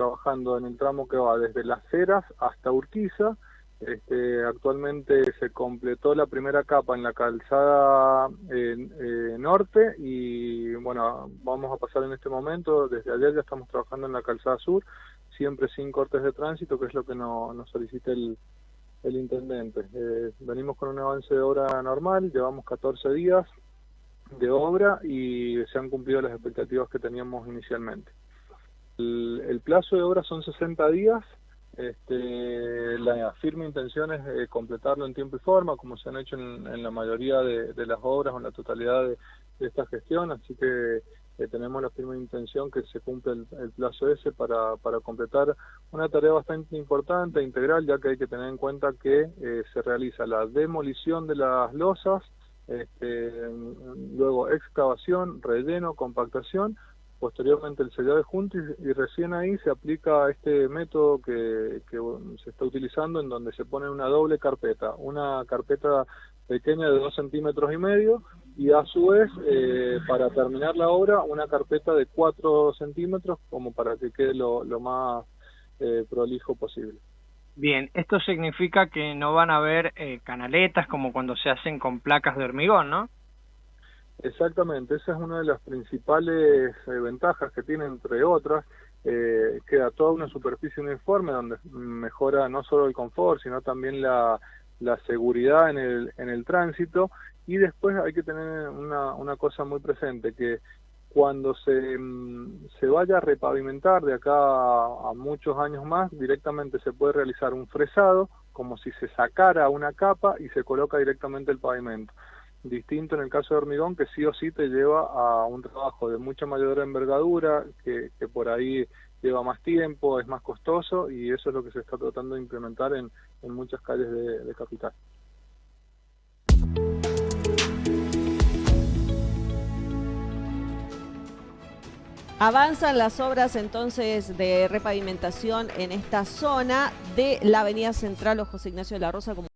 trabajando en el tramo que va desde Las Heras hasta Urquiza. Este, actualmente se completó la primera capa en la calzada eh, norte y bueno, vamos a pasar en este momento, desde ayer ya estamos trabajando en la calzada sur, siempre sin cortes de tránsito, que es lo que nos solicita el, el intendente. Eh, venimos con un avance de obra normal, llevamos 14 días de obra y se han cumplido las expectativas que teníamos inicialmente. El, plazo de obra son 60 días, este, la firme intención es eh, completarlo en tiempo y forma, como se han hecho en, la mayoría de, las obras o en la totalidad de, esta gestión, así que eh, tenemos la firme intención que se cumpla el, plazo ese para, para, completar una tarea bastante importante, e integral, ya que hay que tener en cuenta que eh, se realiza la demolición de las losas, este, luego excavación, relleno, compactación, posteriormente el sellado de junto y, recién ahí se aplica este método que, se está utilizando en donde se pone una doble carpeta, una carpeta pequeña de dos centímetros y medio y a su vez eh, para terminar la obra una carpeta de cuatro centímetros como para que quede lo, más eh, prolijo posible. Bien, esto significa que no van a haber eh, canaletas como cuando se hacen con placas de hormigón, ¿no? Exactamente, esa es una de las principales eh, ventajas que tiene, entre otras, eh, queda toda una superficie uniforme donde mejora no solo el confort, sino también la, seguridad en el, en el tránsito. Y después hay que tener una, una cosa muy presente, que cuando se, mm, se vaya a repavimentar de acá a, muchos años más, directamente se puede realizar un fresado, como si se sacara una capa y se coloca directamente el pavimento. Distinto en el caso de hormigón, que sí o sí te lleva a un trabajo de mucha mayor envergadura, que, por ahí lleva más tiempo, es más costoso y eso es lo que se está tratando de implementar en, en muchas calles de, de capital. Avanzan las obras entonces de repavimentación en esta zona de la Avenida Central o José Ignacio de la Rosa.